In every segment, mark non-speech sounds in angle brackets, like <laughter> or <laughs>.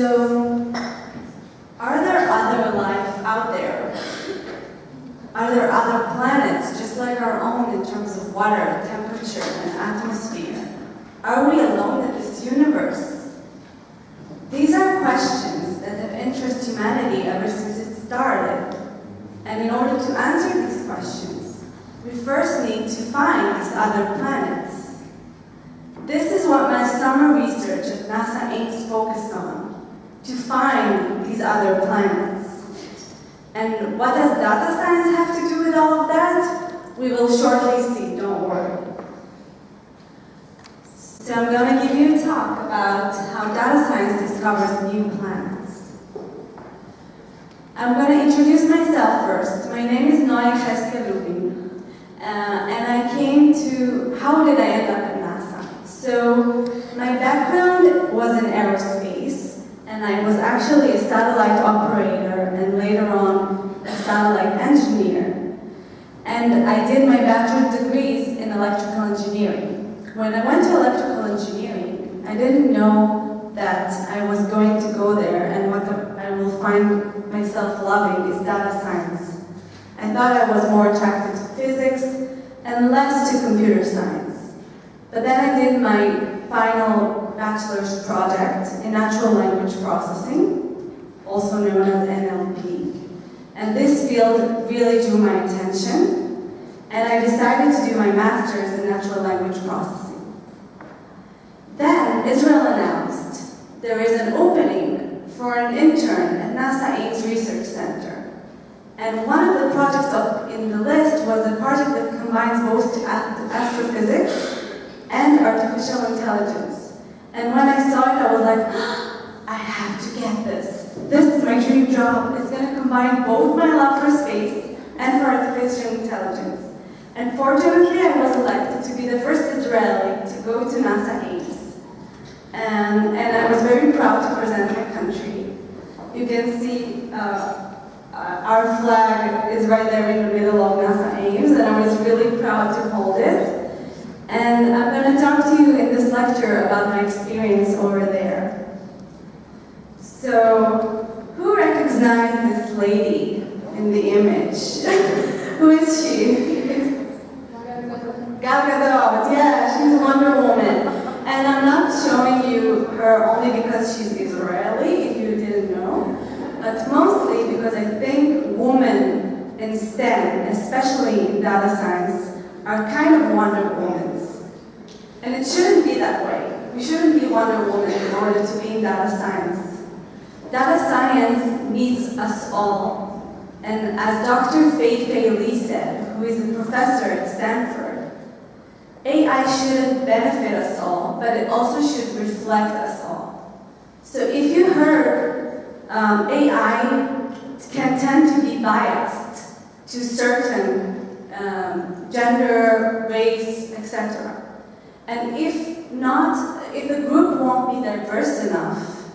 So, are there other life out there? Are there other planets just like our own in terms of water, temperature, and atmosphere? Are we alone in this universe? These are questions that have interested humanity ever since it started. And in order to answer these questions, we first need to find these other planets. This is what my summer research at NASA Ames focused on, to find these other planets. And what does data science have to do with all of that? We will shortly see, don't worry. So I'm going to give you a talk about how data science discovers new planets. I'm going to introduce myself first. My name is Noya Cheskel Rubin, uh, and I came to, how did I end up at NASA? So my background was in aerospace, and I was actually a satellite operator, and later on, a satellite engineer. And I did my bachelor degrees in electrical engineering. When I went to electrical engineering, I didn't know that I was going to go there and what the, I will find myself loving is data science. I thought I was more attracted to physics and less to computer science. But then I did my final bachelor's project in natural language processing, also known as NLP. And this field really drew my attention, and I decided to do my master's in natural language processing. Then Israel announced there is an opening for an intern at NASA Ames Research Center. And one of the projects up in the list was a project that combines both astrophysics and artificial intelligence. And when I saw it, I was like, <gasps> I have to get this. This is my dream job. It's going to combine both my love for space and for artificial intelligence. And fortunately, I was elected to be the first Israeli to go to NASA Ames. And, and I was very proud to present my country. You can see uh, uh, our flag is right there in the middle of NASA Ames, and I was really proud to hold it. And I'm going to talk to you in this lecture about my experience over there. So, who recognizes this lady in the image? <laughs> who is she? <laughs> Gal Gadot, yeah, she's Wonder Woman. And I'm not showing you her only because she's Israeli, if you didn't know, but mostly because I think women in STEM, especially in data science, are kind of Wonder Womans. And it shouldn't be that way. We shouldn't be Wonder Woman in order to be in data science. Data science needs us all. And as Dr. Fei Fei Li said, who is a professor at Stanford, AI shouldn't benefit us all, but it also should reflect us all. So if you heard um, AI can tend to be biased to certain um, gender, race, etc. And if not, if the group won't be diverse enough,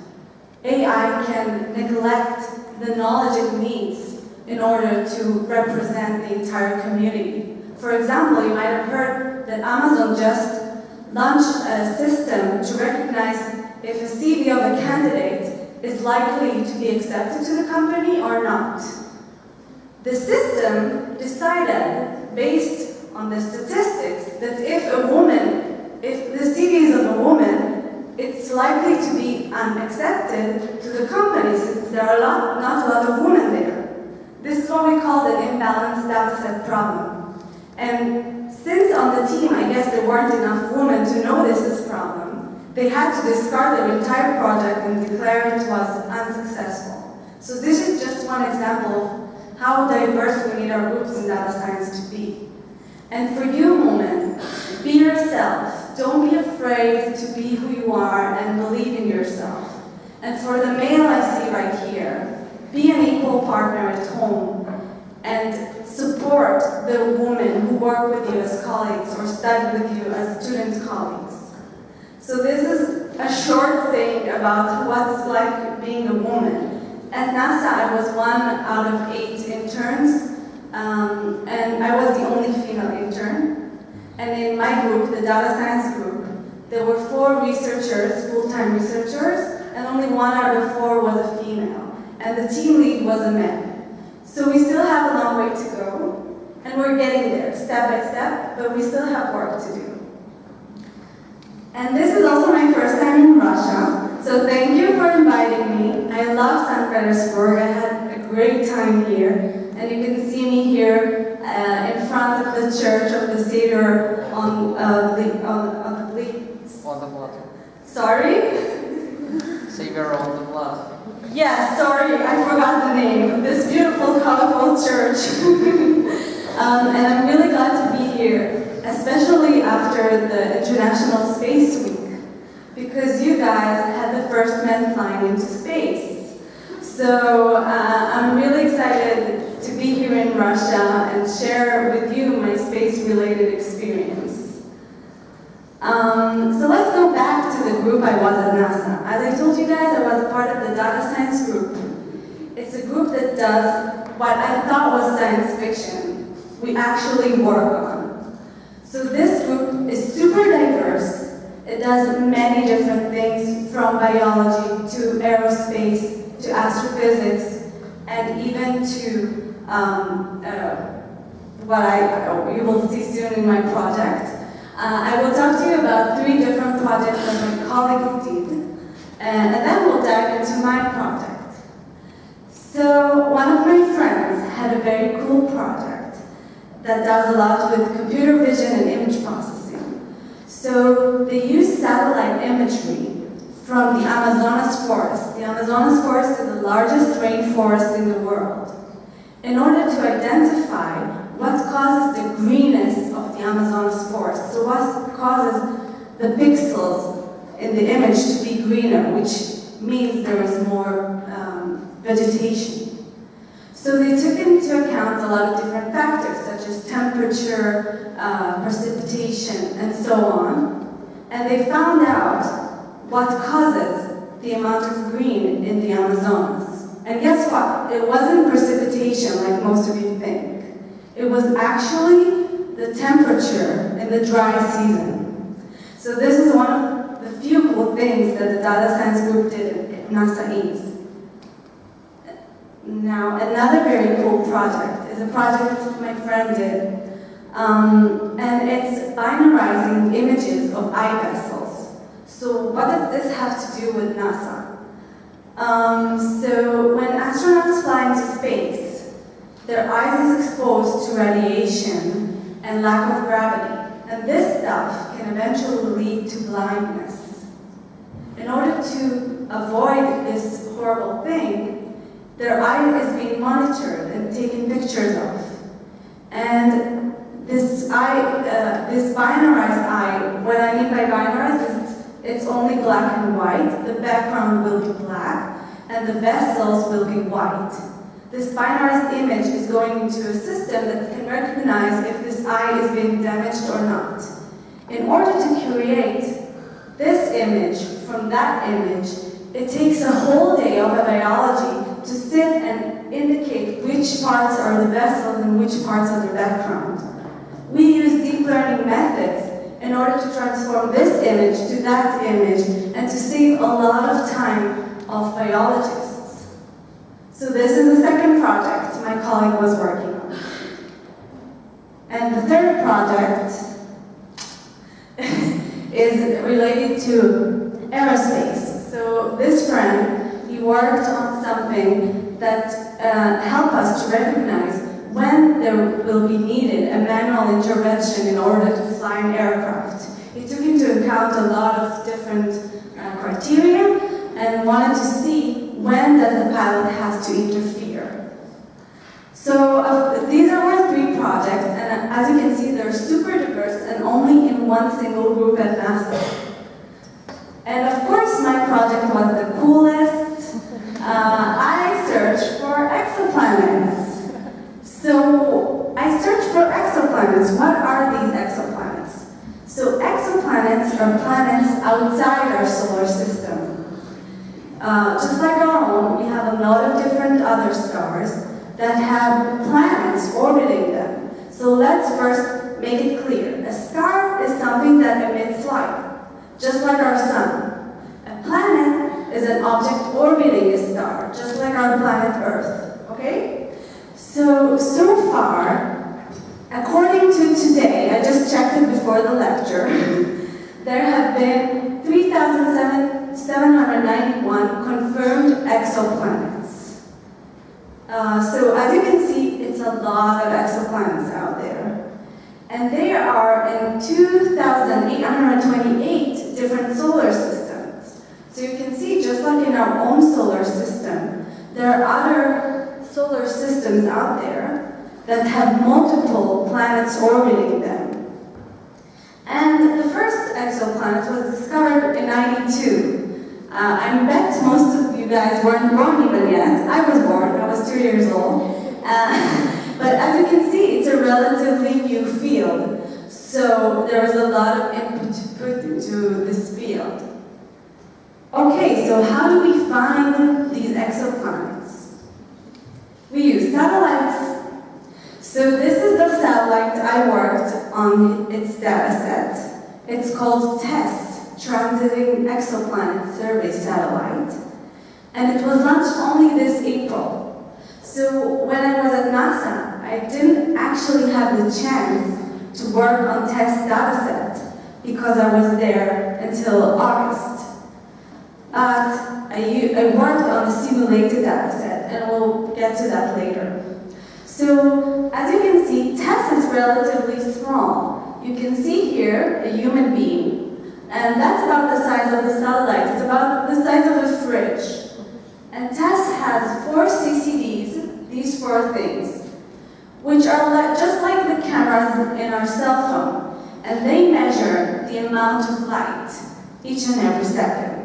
AI can neglect the knowledge it needs in order to represent the entire community. For example, you might have heard that Amazon just launched a system to recognize if a CV of a candidate is likely to be accepted to the company or not. The system decided, based on the statistics, that if a woman, if the CV is of a woman, it's likely to be unaccepted to the company since there are a lot, not a lot of women there. This is what we call the imbalanced data set problem. And since on the team, I guess there weren't enough women to notice this problem, they had to discard their entire project and declare it was unsuccessful. So this is just one example of how diverse we need our groups in data science to be. And for you, women, be yourself. Don't be afraid to be who you are and believe in yourself. And for the male I see right here, be an equal partner at home and support the women who work with you as colleagues or study with you as student colleagues. So this is a short thing about what's like being a woman. At NASA, I was one out of eight interns, um, and I was the only female intern. And in my group, the data science group, there were four researchers, full-time researchers, and and only one out of four was a female, and the team lead was a man. So we still have a long way to go, and we're getting there, step by step, but we still have work to do. And this is also my first time in Russia, so thank you for inviting me. I love St. Petersburg, I had a great time here, and you can see me here uh, in front of the church of the Savior on, uh, the, on, on the On the blood. Sorry? Savior on the blood. Yeah, sorry, I forgot the name of this beautiful, colorful church. <laughs> um, and I'm really glad to be here, especially after the International Space Week, because you guys had the first men flying into space. So uh, I'm really excited to be here in Russia and share with you my space-related experience. Um, so let's go back to the group I was at NASA. As I told you guys, I was part of the data science group. It's a group that does what I thought was science fiction. We actually work on. So this group is super diverse. It does many different things from biology to aerospace to astrophysics and even to um, uh, what I, you will see soon in my project. Uh, I will talk to you about three different projects that my colleagues did, and, and then we'll dive into my project. So one of my friends had a very cool project that does a lot with computer vision and image processing. So they use satellite imagery from the Amazonas forest. The Amazonas forest is the largest rainforest in the world. In order to identify what causes the greenness of the Amazon's forest, so what causes the pixels in the image to be greener, which means there is more um, vegetation. So they took into account a lot of different factors, such as temperature, uh, precipitation, and so on. And they found out what causes the amount of green in the Amazonas. And guess what? It wasn't precipitation like most of you think. It was actually the temperature in the dry season. So this is one of the few cool things that the data science group did at NASA East. Now, another very cool project is a project my friend did, um, and it's binarizing images of eye vessels. So what does this have to do with NASA? Um, so when astronauts fly into space, their eyes is exposed to radiation and lack of gravity, and this stuff can eventually lead to blindness. In order to avoid this horrible thing, their eye is being monitored and taken pictures of. And this eye, uh, this binarized eye, what I mean by binarized is it's only black and white, the background will be black, and the vessels will be white. This binarized image is going into a system that can recognize if this eye is being damaged or not. In order to create this image from that image, it takes a whole day of a biology to sit and indicate which parts are the vessels and which parts are the background. We use deep learning methods in order to transform this image to that image and to save a lot of time of biologists. So this is the second project my colleague was working on. And the third project <laughs> is related to aerospace. So this friend, he worked on something that uh, helped us to recognize when there will be needed a manual intervention in order to fly an aircraft. He took into account a lot of different uh, criteria and wanted to see when does the pilot has to interfere. So uh, these are our three projects, and as you can see, they're super diverse and only in one single group at NASA. And of course, my project was the coolest. Uh, I searched for exoplanets. So I searched for exoplanets. What are these exoplanets? So exoplanets are planets outside our solar system. Uh, just like our own, we have a lot of different other stars that have planets orbiting them. So let's first make it clear. A star is something that emits light, just like our sun. A planet is an object orbiting a star, just like our planet Earth, okay? So, so far, according to today, I just checked it before the lecture, <laughs> there have been 3,791 confirmed exoplanets. Uh, so as you can see, it's a lot of exoplanets out there. And they are in 2,828 different solar systems. So you can see, just like in our own solar system, there are other solar systems out there that have multiple planets orbiting them. And the first exoplanet was discovered in 92. Uh, I bet most of you guys weren't born even yet. I was born, I was two years old. Uh, <laughs> but as you can see, it's a relatively new field. So there is a lot of input to put into this field. Okay, so how do we find these exoplanets? We use satellites. So this is the satellite I worked on its data set. It's called TESS, Transiting Exoplanet Survey Satellite. And it was launched only this April. So when I was at NASA, I didn't actually have the chance to work on TESS dataset because I was there until August. But I, I worked on a simulated dataset, and we'll get to that later. So, as you can see, TESS is relatively small. You can see here a human being, and that's about the size of the satellite. It's about the size of a fridge. And TESS has four CCDs, these four things, which are like, just like the cameras in our cell phone, and they measure the amount of light each and every second.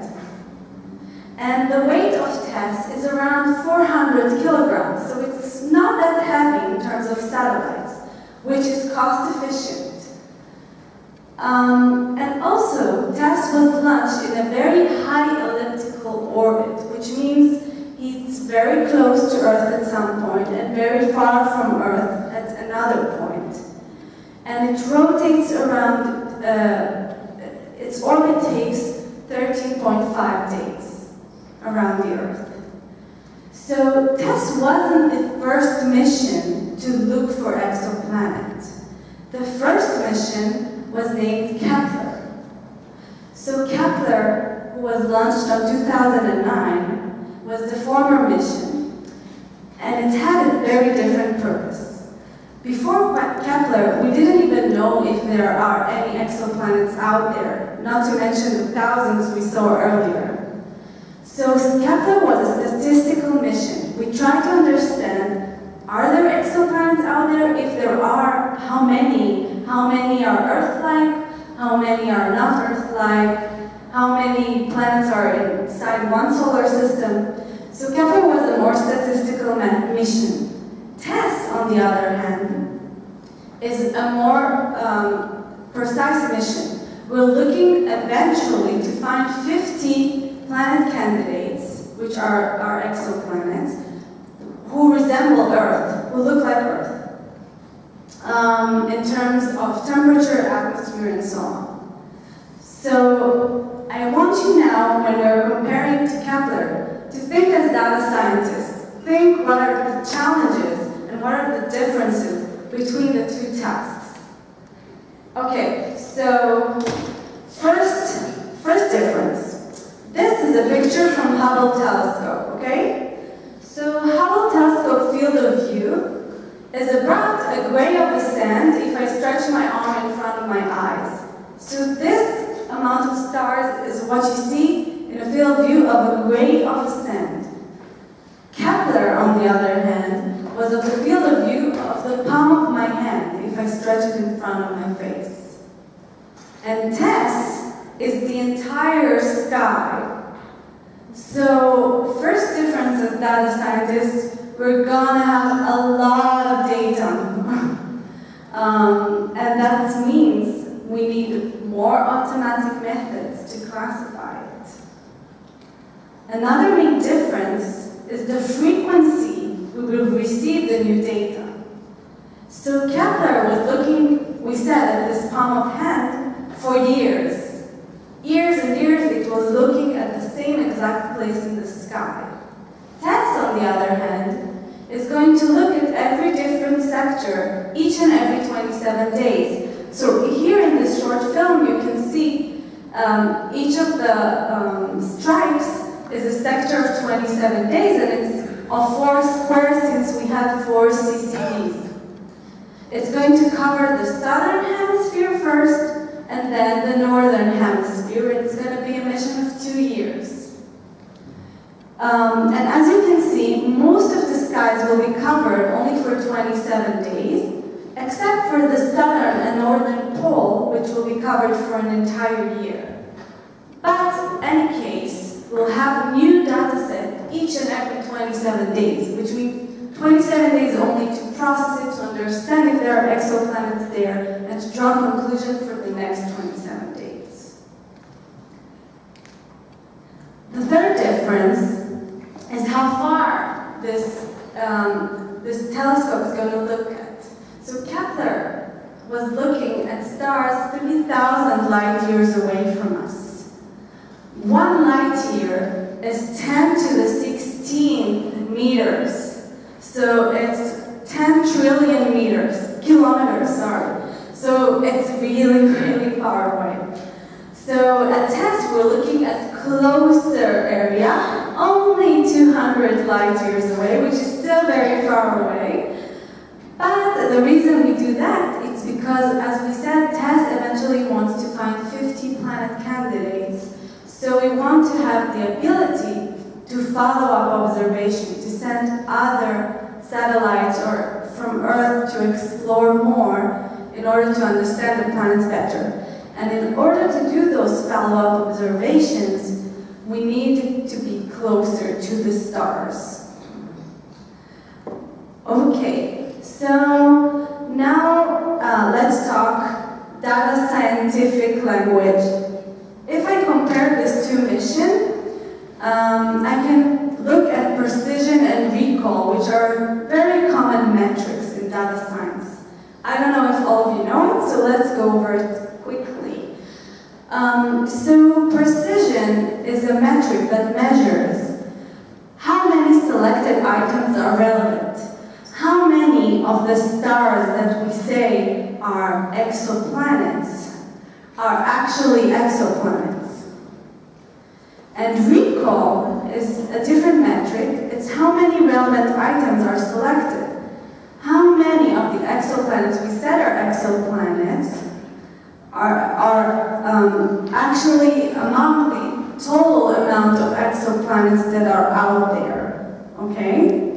And the weight of TESS is around 400 kilograms, so it's not that heavy in terms of satellites, which is cost efficient. Um, and also, TESS was launched in a very high elliptical orbit, which means it's very close to Earth at some point and very far from Earth at another point. And it rotates around, uh, its orbit takes 13.5 days around the Earth. So TESS wasn't the first mission to look for exoplanets. The first mission was named Kepler. So Kepler, who was launched in 2009, was the former mission, and it had a very different purpose. Before Kepler, we didn't even know if there are any exoplanets out there, not to mention the thousands we saw earlier. So Kepler was a statistical mission. We tried to understand, are there exoplanets out there? If there are, how many? How many are Earth-like? How many are not Earth-like? How many planets are inside one solar system? So Kepler was a more statistical mission. TESS, on the other hand, is a more um, precise mission. We're looking eventually to find 50 planet candidates, which are our exoplanets, who resemble Earth, who look like Earth, um, in terms of temperature, atmosphere, and so on. So I want you now, when we're comparing to Kepler, to think as data scientists. Think what are the challenges and what are the differences between the two tasks. Okay, so first, first difference. This is a picture from Hubble telescope, okay? So Hubble telescope field of view is about a gray of sand if I stretch my arm in front of my eyes. So this amount of stars is what you see in a field of view of a gray of sand. Kepler, on the other hand, was of the field of view of the palm of my hand if I stretch it in front of my face. And TESS is the entire sky. So, first difference as data scientists, we're gonna have a lot of data. <laughs> um, and that means we need more automatic methods to classify it. Another main difference is the frequency we will receive the new data. So Kepler was looking, we said, at this palm of hand for years. Years and years it was looking at the same exact place in the sky. TESS, on the other hand, is going to look at every different sector each and every 27 days. So here in this short film, you can see um, each of the um, stripes is a sector of 27 days, and it's of four squares since we have four CCDs. It's going to cover the southern hemisphere first, and then the northern hemisphere. It's going to be a mission of two years. Um, and as you can see, most of the skies will be covered only for 27 days, except for the southern and northern pole, which will be covered for an entire year. But in any case, we'll have a new data set each and every 27 days, which means 27 days only to process it, to understand if there are exoplanets there, and to draw conclusions for the next 27 days. The third difference is how far this, um, this telescope is going to look at. So Kepler was looking at stars 3,000 light years away from us. One light year is 10 to the 16 meters. So it's 10 trillion meters, kilometers, sorry. So it's really, <laughs> really far away. So at TESS, we're looking at closer area, only 200 light years away, which is still very far away. But the reason we do that is because, as we said, TESS eventually wants to find 50 planet candidates. So we want to have the ability to follow up observation, to send other satellites or from Earth to explore more in order to understand the planets better. And in order to do those follow-up observations, we need to be closer to the stars. Okay, so now uh, let's talk data scientific language. If I compare this to mission, um, I can look at precision and recall, which are very common metrics in data science. I don't know if all of you know it, so let's go over it. Um, so precision is a metric that measures how many selected items are relevant, how many of the stars that we say are exoplanets are actually exoplanets. And recall is a different metric. It's how many relevant items are selected. How many of the exoplanets we said are exoplanets are, are um, actually among the total amount of exoplanets that are out there, okay?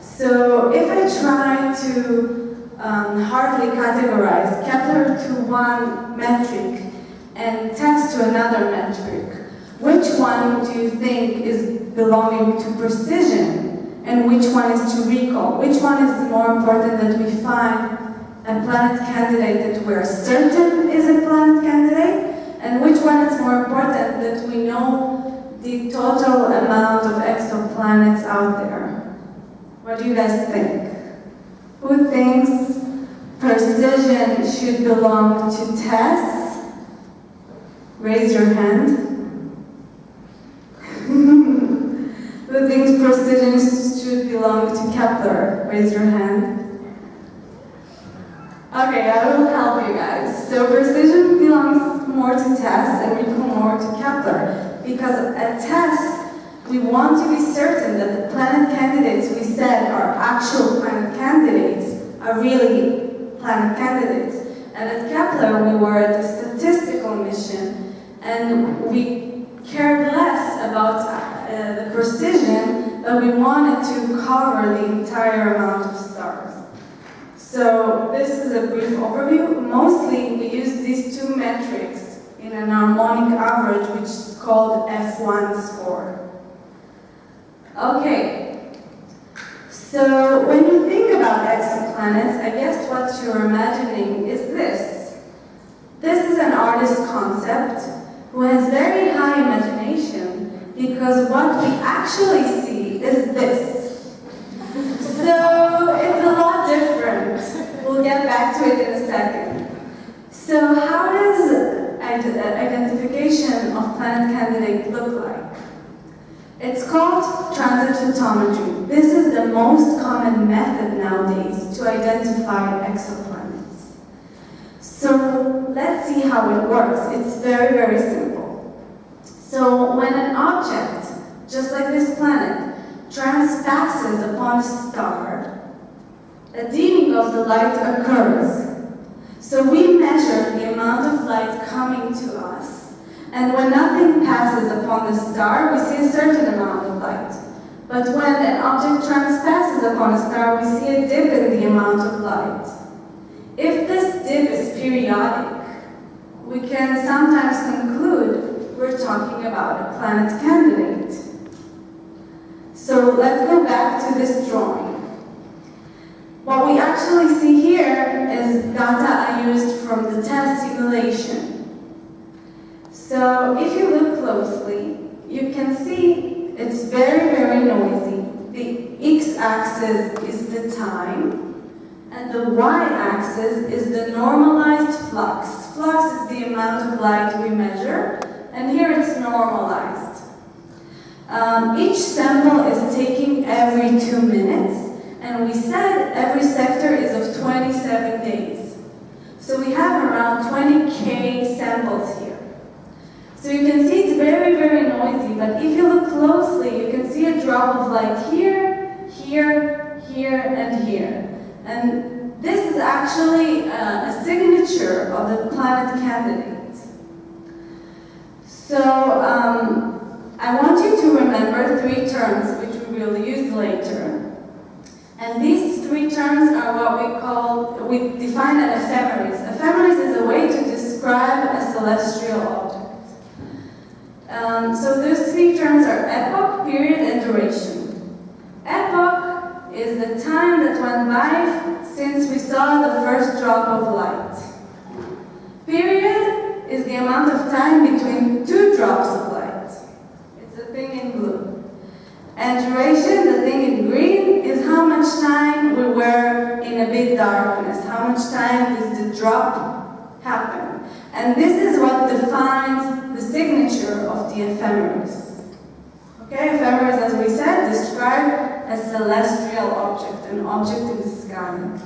So if I try to um, hardly categorize Kepler to one metric and TESS to another metric, which one do you think is belonging to precision and which one is to recall? Which one is more important that we find a planet candidate that we're certain is a planet candidate? And which one is more important that we know the total amount of exoplanets out there? What do you guys think? Who thinks precision should belong to TESS? Raise your hand. <laughs> Who thinks precision should belong to Kepler? Raise your hand. Okay, I will help you guys. So precision belongs more to TESS and recall more to Kepler. Because at TESS, we want to be certain that the planet candidates we said are actual planet candidates are really planet candidates. And at Kepler, we were at the statistical mission, and we cared less about uh, the precision, but we wanted to cover the entire amount of. So this is a brief overview. Mostly, we use these two metrics in an harmonic average, which is called F1 score. Okay, so when you think about exoplanets, I guess what you're imagining is this. This is an artist concept who has very high imagination because what we actually see is this. So it's a lot different. We'll get back to it in a second. So how does identification of planet candidate look like? It's called transit photometry. This is the most common method nowadays to identify exoplanets. So let's see how it works. It's very, very simple. So when an object, just like this planet, transpasses upon a star, a dimming of the light occurs. So we measure the amount of light coming to us, and when nothing passes upon the star, we see a certain amount of light. But when an object transpasses upon a star, we see a dip in the amount of light. If this dip is periodic, we can sometimes conclude we're talking about a planet candidate. So let's go back to this drawing. What we actually see here is data I used from the TESS simulation. So if you look closely, you can see it's very, very noisy. The x-axis is the time, and the y-axis is the normalized flux. Flux is the amount of light we measure, and here it's normalized. Um, each sample is taking every two minutes, and we said every sector is of 27 days. So we have around 20K samples here. So you can see it's very, very noisy, but if you look closely, you can see a drop of light here, here, here, and here. And this is actually uh, a signature of the planet candidate. So um, I want you to remember three terms which we will use later. And these three terms are what we call, we define an ephemeris. Ephemeris is a way to describe a celestial object. Um, so those three terms are epoch, period, and duration. Epoch is the time that went by since we saw the first drop of light. Period is the amount of time between two drops of light. It's the thing in blue. And duration, the thing in how much time we were in a bit darkness, how much time does the drop happen. And this is what defines the signature of the ephemeris. Okay, ephemeris, as we said, describe a celestial object, an object in the sky.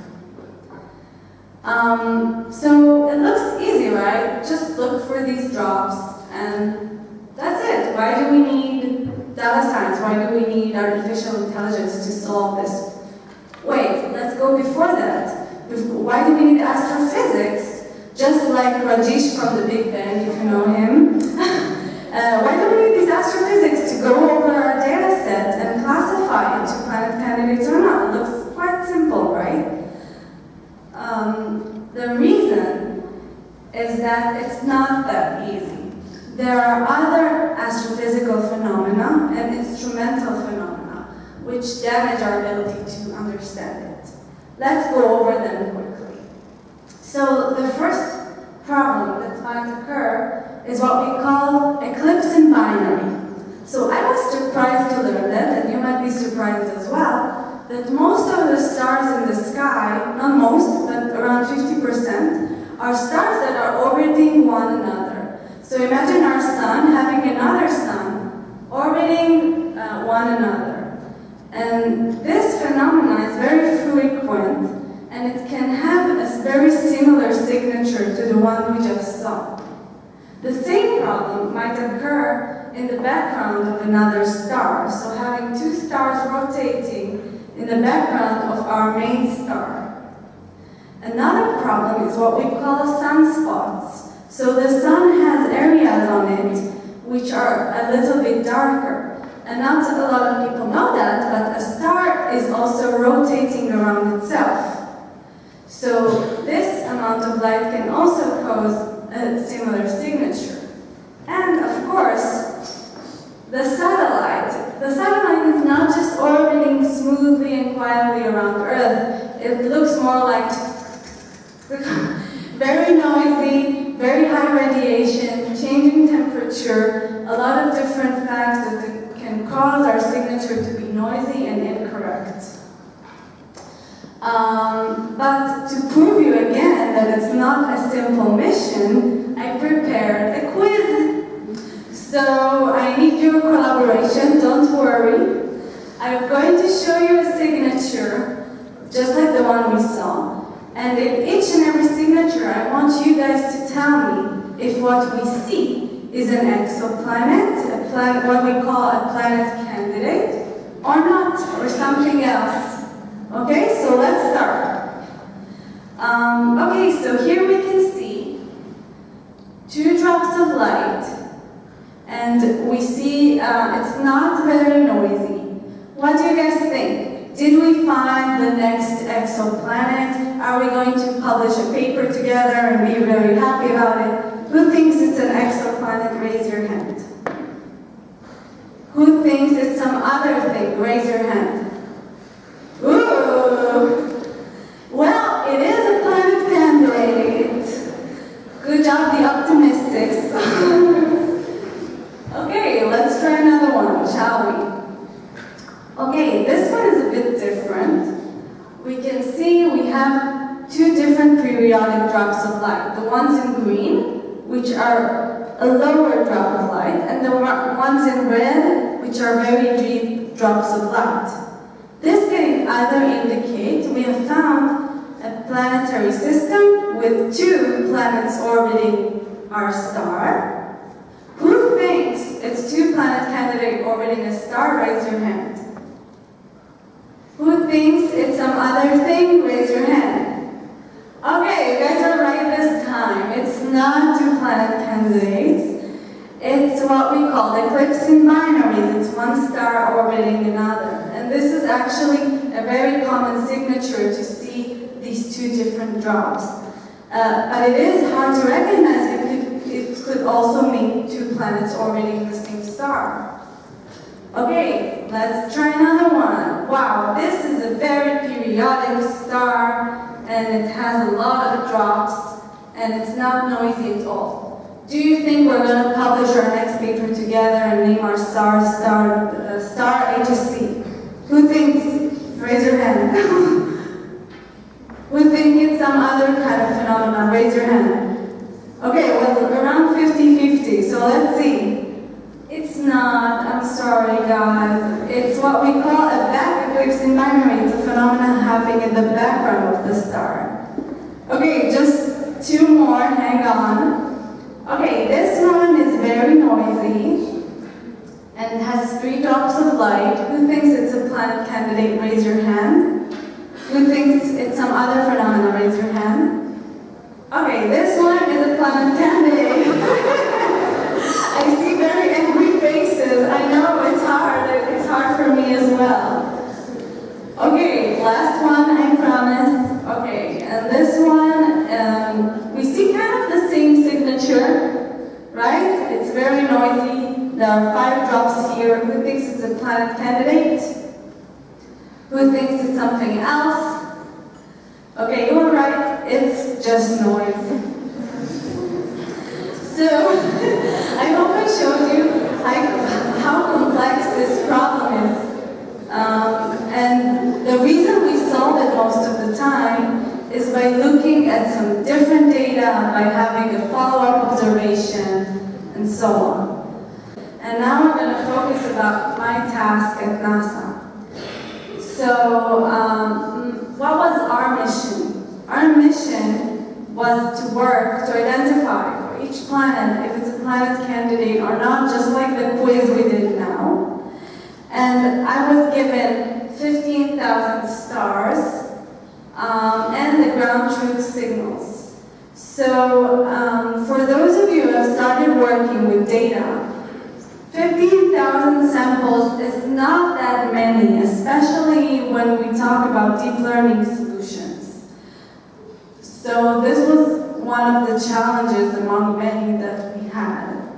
Um, so it looks easy, right? Just look for these drops and that's it. Why do we need data science? Why do we need artificial intelligence to solve this? Wait, let's go before that. Why do we need astrophysics? Just like Rajesh from the Big Bang, if you know him. <laughs> uh, why do we need these astrophysics to go over our data set and classify it to planet candidates or not? It looks quite simple, right? Um, the reason is that it's not that easy. There are other astrophysical phenomena and instrumental phenomena which damage our ability to understand it. Let's go over them quickly. So the first problem that might occur is what we call eclipsing binary. So I was surprised to learn that, and you might be surprised as well, that most of the stars in the sky, not most, but around 50%, are stars that are orbiting one another. So imagine our sun having another sun orbiting uh, one another. And this phenomenon is very frequent, and it can have a very similar signature to the one we just saw. The same problem might occur in the background of another star, so having two stars rotating in the background of our main star. Another problem is what we call sunspots. So the sun has areas on it which are a little bit darker. And not a lot of people know that, but a star is also rotating around itself. So this amount of light can also cause a similar signature. And of course, the satellite. The satellite is not just orbiting smoothly and quietly around Earth. It looks more like <laughs> very noisy, very high radiation, changing temperature, a lot of different facts that can cause our signature to be noisy and incorrect. Um, but to prove you again that it's not a simple mission, I prepared a quiz. So I need your collaboration. Don't worry. I'm going to show you a signature, just like the one we saw. And in each and every signature, I want you guys to tell me if what we see is an exoplanet, a planet, what we call a planet candidate, or not, or something else. Okay, so let's start. Um, okay, so here we can see two drops of light, and we see uh, it's not very noisy. What do you guys think? Did we find the exoplanet? Are we going to publish a paper together and be very happy about it? Who thinks it's an exoplanet? Raise your hand. Who thinks it's some other thing? Raise your hand. Ooh! Well, it is a planet candidate. Good job, the optimistics. okay, let's try another one, shall we? Okay, this one is a bit different. We can see we have two different periodic drops of light. The ones in green, which are a lower drop of light, and the ones in red, which are very deep drops of light. This can either indicate we have found a planetary system with two planets orbiting our star. Who thinks it's two planet candidate orbiting a star? Raise your hand. Who thinks it's some other thing? Raise your hand. Okay, you guys are right this time. It's not two planet candidates. It's what we call eclipsing binaries. It's one star orbiting another. And this is actually a very common signature to see these two different drops. Uh, but it is hard to recognize it could, it could also mean two planets orbiting the same star. Okay, let's try another one. Wow, this is a very periodic star and it has a lot of drops and it's not noisy at all. Do you think we're going to publish our next paper together and name our star star uh, star HSC? Who thinks? Raise your hand. <laughs> Who think it's some other kind of phenomenon? Raise your hand. Okay, well, around 50-50, so let's see. It's not, I'm sorry guys. It's what we call a eclipsing binary. It's a phenomenon happening in the background of the star. Okay, just two more, hang on. Okay, this one is very noisy and has three drops of light. Who thinks it's a planet candidate? Raise your hand. Who thinks it's some other phenomenon? Raise your hand. Okay, this one is a planet candidate. <laughs> I see very angry faces. I know it's hard. It's hard for me as well. Okay, last one, I promise. Okay, and this one, um, we see kind of the same signature, right? It's very noisy. There are five drops here. Who thinks it's a planet candidate? Who thinks it's something else? Okay, you were right. It's just noise. So, <laughs> I hope I showed you how, how complex this problem is. Um, and the reason we solve it most of the time is by looking at some different data, by having a follow-up observation, and so on. And now I'm going to focus about my task at NASA. So, um, what was our mission? Our mission was to work to identify for each planet if it's a planet candidate or not, just like the quiz we did now. And I was given 15,000 stars um, and the ground truth signals. So, um, for those of you who have started working with data, 15,000 samples is not that many, especially when we talk about deep learning solutions. So this was one of the challenges among many that we had.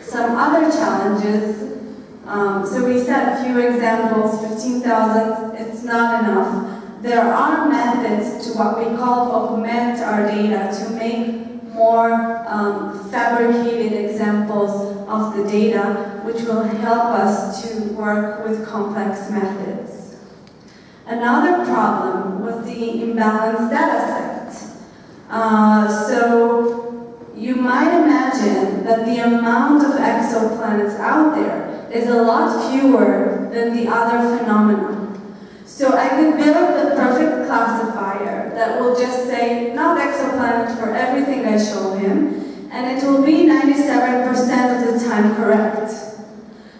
Some other challenges, um, so we set a few examples, 15,000, it's not enough. There are methods to what we call augment our data to make more um, fabricated examples of the data, which will help us to work with complex methods. Another problem was the imbalanced data set. Uh, so you might imagine that the amount of exoplanets out there is a lot fewer than the other phenomena. So I can build the perfect classifier that will just say not exoplanet for everything I show him, and it will be 97% of the time correct.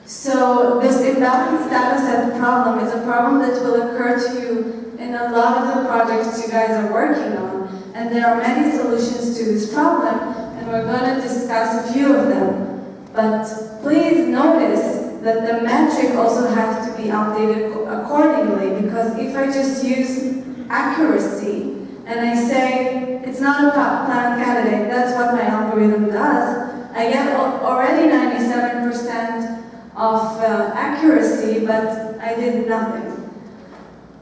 So this imbalanced data set problem is a problem that will occur to you in a lot of the projects you guys are working on. And there are many solutions to this problem, and we're going to discuss a few of them. But please notice that the metric also has to be updated accordingly, because if I just use accuracy and I say it's not a planet candidate, that's what my algorithm does, I get already 97% of uh, accuracy, but I did nothing.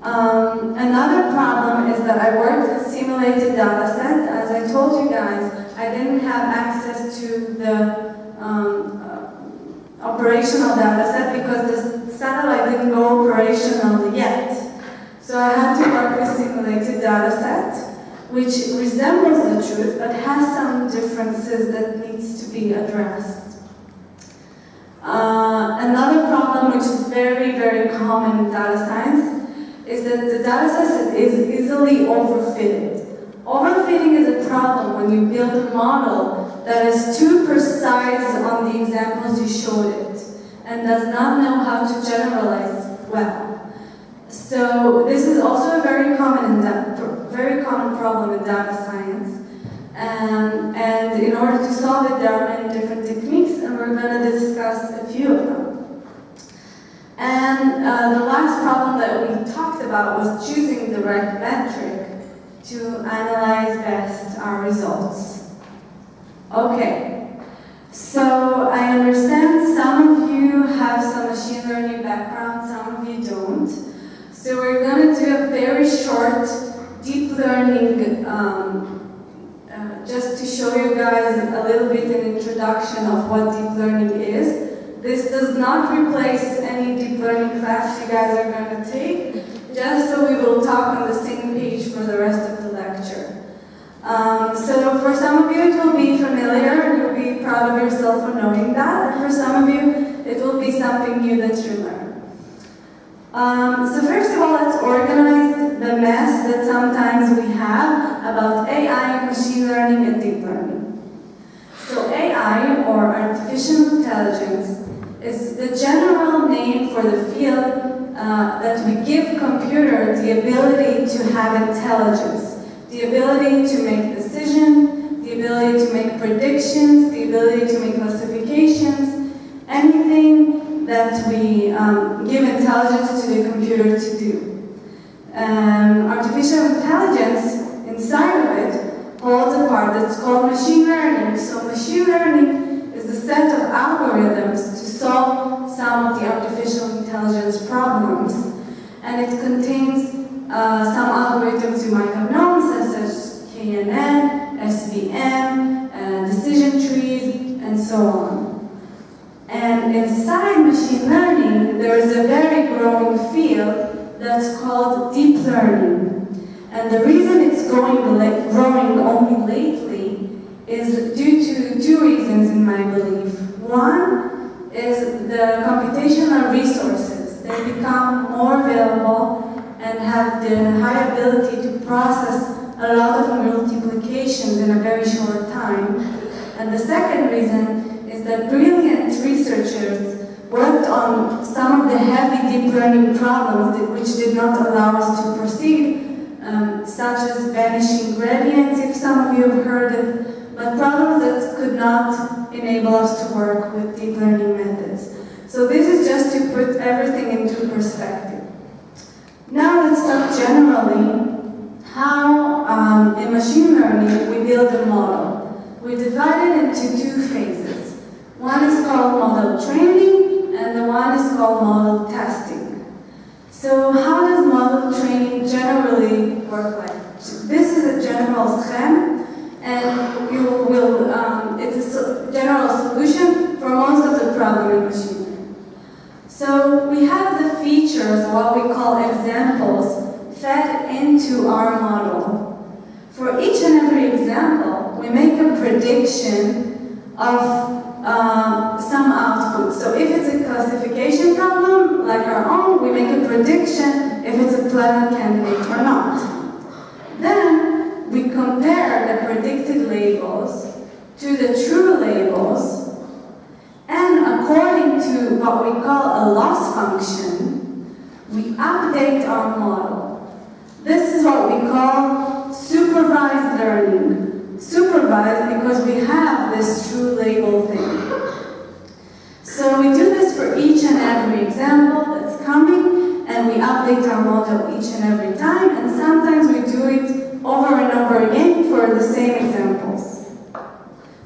Um, another problem is that I worked with simulated data set. As I told you guys, I didn't have access to the operational data set because the satellite didn't go operational yet. So I had to work with simulated data set, which resembles the truth, but has some differences that needs to be addressed. Uh, another problem which is very, very common in data science is that the data set is easily overfitted. Overfitting is a problem when you build a model that is too precise on the examples you showed it and does not know how to generalize well. So this is also a very common, very common problem in data science. Um, and in order to solve it, there are many different techniques, and we're going to discuss a few of them. And uh, the last problem that we talked about was choosing the right metric to analyze best our results. Okay, so I understand some of you have some machine learning background, some of you don't. So we're going to do a very short deep learning um, just to show you guys a little bit an introduction of what deep learning is. This does not replace any deep learning class you guys are going to take, just so we will talk on the same page for the rest of. Um, so for some of you it will be familiar and you'll be proud of yourself for knowing that, and for some of you it will be something new that you learn. Um, so first of all, let's organize the mess that sometimes we have about AI, machine learning, and deep learning. So AI, or artificial intelligence, is the general name for the field uh, that we give computer the ability to have intelligence, the ability to make decisions, the ability to make predictions, the ability to make classifications, anything that we um, give intelligence to the computer to do. Um, artificial intelligence, inside of it, holds a part that's called machine learning. So machine learning is the set of algorithms to solve some of the artificial intelligence problems. And it contains uh, some algorithms you might have known, such as KNN, SVM, uh, decision trees, and so on. And inside machine learning, there is a very growing field that's called deep learning. And the reason it's going growing only lately is due to two reasons in my belief. One is the computational resources. They become more available and have the high ability to process a lot of multiplications in a very short time. And the second reason is that brilliant researchers worked on some of the heavy deep learning problems that, which did not allow us to proceed, um, such as vanishing gradients, if some of you have heard it, but problems that could not enable us to work with deep learning methods. So this is just to put everything into perspective. Now let's talk generally how um, in machine learning we build a model. We divide it into two phases. One is called model training, and the one is called model testing. So how does model training generally work like? This is a general scheme, and you will, um, it's a general solution for most of the problem in machine. So we have the features, what we call examples, fed into our model. For each and every example, we make a prediction of um, some output. So if it's a classification problem, like our own, we make a prediction if it's a planet candidate or not. Then we compare the predicted labels to the true labels, and according to what we call a loss function, we update our model. This is what we call supervised learning. Supervised because we have this true label thing. So we do this for each and every example that's coming, and we update our model each and every time, and sometimes we do it over and over again for the same examples.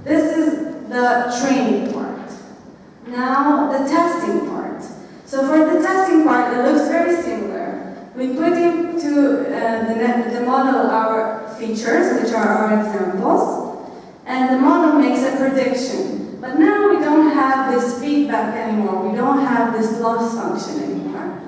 This is the training part. Now, the testing part. So for the testing part, it looks very similar. We put into uh, the, the model our features, which are our examples, and the model makes a prediction. But now we don't have this feedback anymore. We don't have this loss function anymore.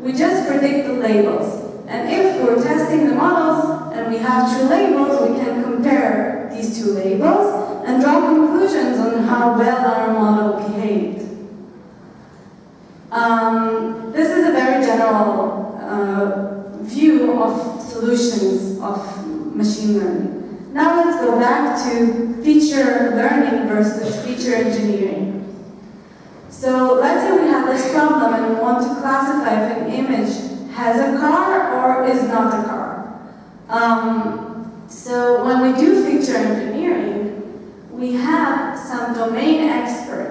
We just predict the labels. And if we're testing the models and we have true labels, we can compare these two labels and draw conclusions on how well our model behaved. Um, this is a very general uh, view of solutions of machine learning. Now let's go back to feature learning versus feature engineering. So let's say we have this problem and we want to classify if an image has a car or is not a car. Um, so when we do feature engineering, we have some domain expert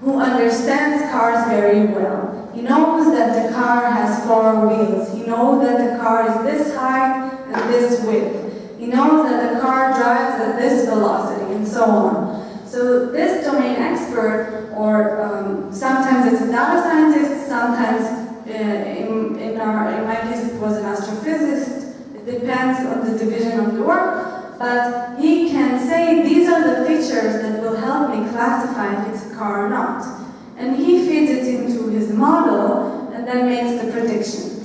who understands cars very well. He knows that the car has four wheels. He knows that the car is this height and this width. He knows that the car drives at this velocity and so on. So this domain expert, or um, sometimes it's a data scientist, sometimes uh, in, in, our, in my case it was an astrophysicist, it depends on the division of the work, but he can say these are the features that will help me classify if it's a car or not. And he feeds it into his model and then makes the prediction.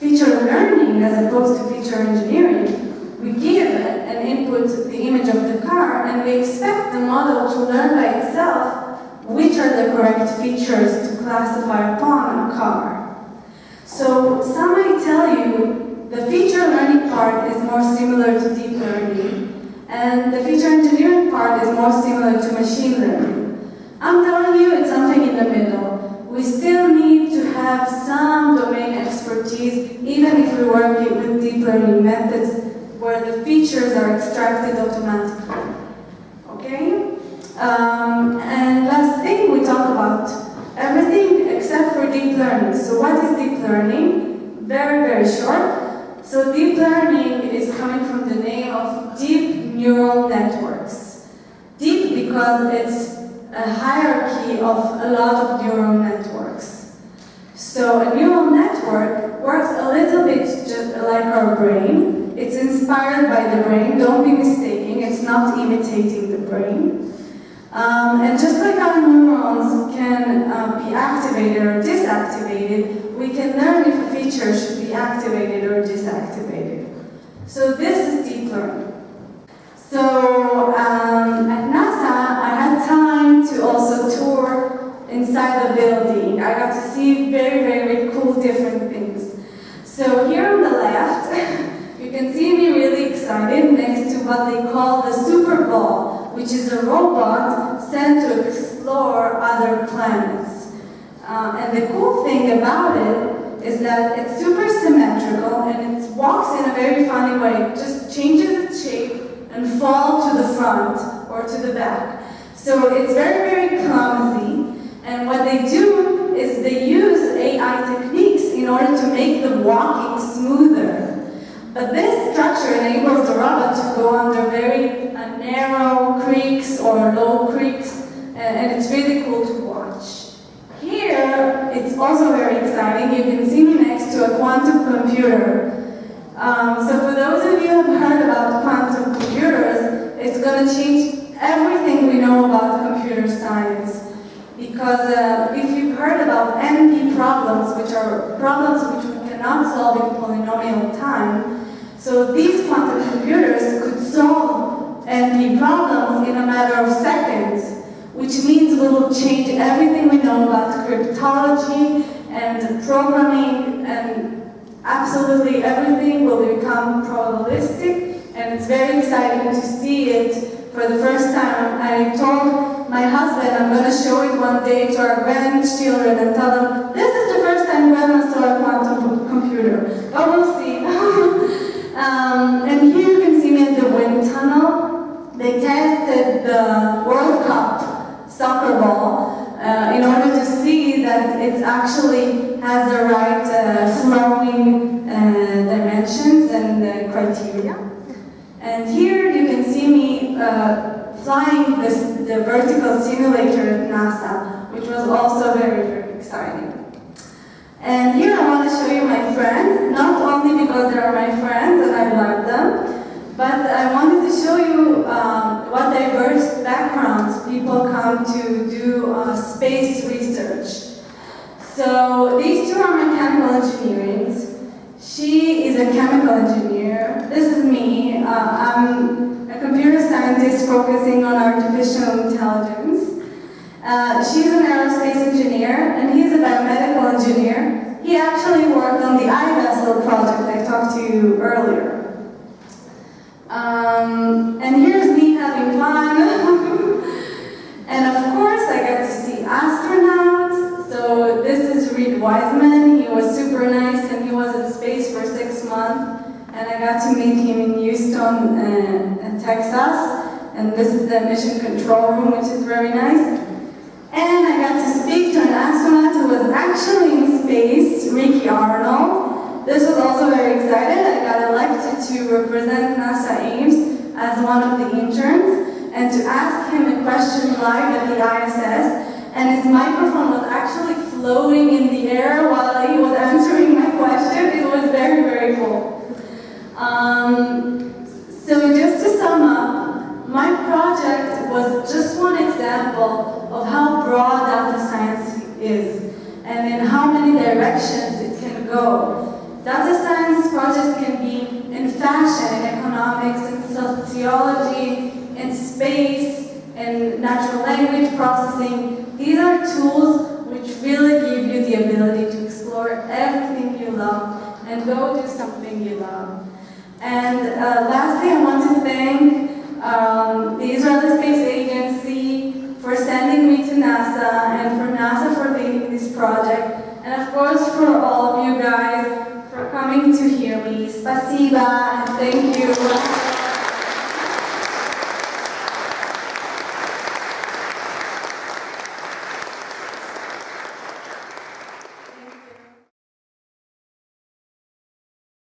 Feature learning, as opposed to feature engineering, we give an input, the image of the car, and we expect the model to learn by itself which are the correct features to classify upon a car. So some tell you the feature learning part is more similar to deep learning, and the feature engineering part is more similar to machine learning. I'm telling you it's something in the middle. We still need to have some domain expertise, even if we're working with deep learning methods where the features are extracted automatically. Okay? Um, and last thing, we talk about everything except for deep learning. So what is deep learning? Very, very short. So deep learning is coming from the name of deep neural networks. Deep because it's a hierarchy of a lot of neural networks. So a neural network works a little bit just like our brain. It's inspired by the brain, don't be mistaken, it's not imitating the brain. Um, and just like our neurons can uh, be activated or disactivated, we can learn if a feature should be activated or disactivated. So this is deep learning. So um, at NASA, I had time to also tour inside the building. I got to see very, very cool different things. So here on the left, you can see me really excited next to what they call the Super Ball, which is a robot sent to explore other planets. Um, and the cool thing about it is that it's super symmetrical and it walks in a very funny way. It just changes its shape and fall to the front or to the back. So it's very, very clumsy. And what they do is they use AI techniques in order to make the walking smoother. But this structure enables the robot to go under very uh, narrow creeks or low creeks, and it's really cool to watch. Here, it's also very exciting. You can see me next to a quantum computer. Um, so for those of you who have heard about quantum computers, it's going to change everything we know about computer science. Because uh, if you've heard about NP problems, which are problems which we cannot solve in polynomial time, so these quantum computers could solve NP problems in a matter of seconds. Which means we will change everything we know about cryptology and programming and absolutely everything will become probabilistic and it's very exciting to see it for the first time. I told my husband I'm going to show it one day to our grandchildren and tell them, this is the first time grandma saw a quantum computer. But we'll see. <laughs> um, and here you can see me at the wind tunnel. They tested the World Cup soccer ball uh, in order to see that it actually has the right uh, flowing uh, dimensions and uh, criteria. And here you can see me uh, flying this, the vertical simulator at NASA, which was also very, very exciting. And here I want to show you my friends, not only because they are my friends and I love them, but I wanted to show you um, what diverse backgrounds people come to do uh, space research. So these two are mechanical engineers. She is a chemical engineer. This is me. Uh, I'm a computer scientist focusing on artificial intelligence. Uh, she's an aerospace engineer, and he's a biomedical engineer. He actually worked on the iVessel project I talked to you earlier. Um, and here's me having fun. <laughs> and of course, I got to see astronauts. So this is Reid Wiseman. He was super nice, and he was in space for six months. And I got to meet him in Houston, uh, Texas. And this is the mission control room, which is very nice. And I got to speak to an astronaut who was actually in space, Ricky Arnold. This was also very excited. I got elected to represent NASA Ames as one of the interns and to ask him a question live at the ISS. And his microphone was actually floating in the air while he was answering my question. It was very, very cool. Um, so just to sum up, my project was just one example of how broad data science is and in how many directions it can go. Data science projects can be in fashion, in economics, in sociology, in space, in natural language processing. These are tools which really give you the ability to explore everything you love and go do something you love. And uh, lastly, I want to thank um, the Israel Space Agency for sending me to NASA and for NASA for leading this project. And of course, for all of you guys for coming to hear me. Spasiba and thank you.